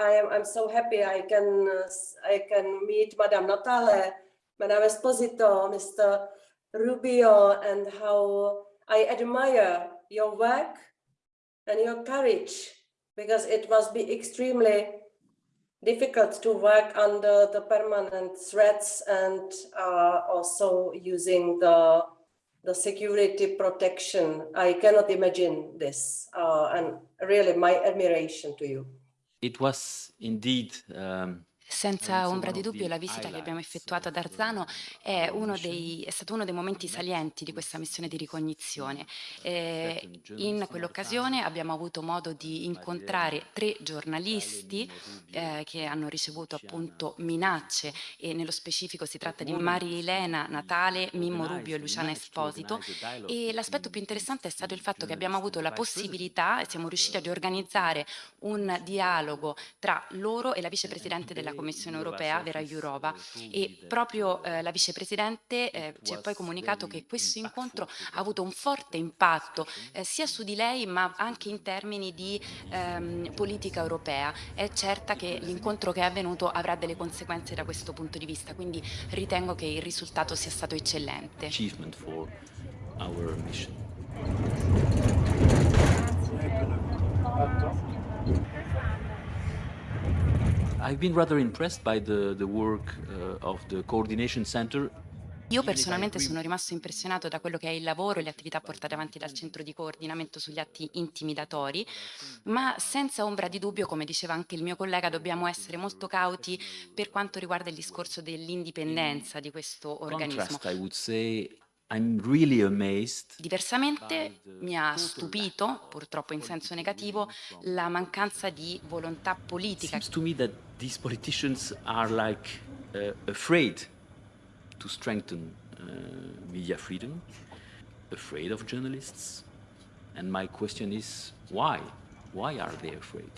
I am I'm so happy I can uh, I can meet Madame Natale, Madame Esposito, Mr. Rubio, and how I admire your work and your courage because it must be extremely difficult to work under the permanent threats and uh, also using the the security protection. I cannot imagine this uh, and really my admiration to you. It was indeed um, Senza ombra di dubbio la visita che abbiamo effettuato ad Arzano è, dei, è, stato uno dei momenti salienti di questa missione di ricognizione. Eh, in quell'occasione abbiamo avuto modo di incontrare tre giornalisti eh, che hanno ricevuto appunto minacce e nello specifico si tratta di Marilena Natale, Mimmo Rubio e Luciana Esposito e l'aspetto più interessante è stato il fatto che abbiamo avuto la possibilità e siamo riusciti ad organizzare un dialogo tra loro e la vicepresidente della Commissione Commissione europea, Vera Jourova, e proprio eh, la vicepresidente eh, ci ha poi comunicato che questo incontro ha avuto un forte impatto eh, sia su di lei ma anche in termini di ehm, politica europea. È certa che l'incontro che è avvenuto avrà delle conseguenze da questo punto di vista, quindi ritengo che il risultato sia stato eccellente. Mission. I've been rather impressed by the, the work uh, of the coordination center io personalmente sono rimasto impressionato da quello che è il lavoro e le attività portate avanti dal centro di coordinamento sugli atti intimidatori, ma senza ombra di dubbio, come diceva anche il mio collega, dobbiamo essere molto cauti per quanto riguarda il discorso dell'indipendenza di questo organismo. Really Diversamente mi ha stupito, purtroppo in senso negativo, la mancanza di volontà politica. It seems to me that these politicians are like uh, afraid to strengthen uh, media freedom, afraid of journalists. And my question is, why? Why are they afraid?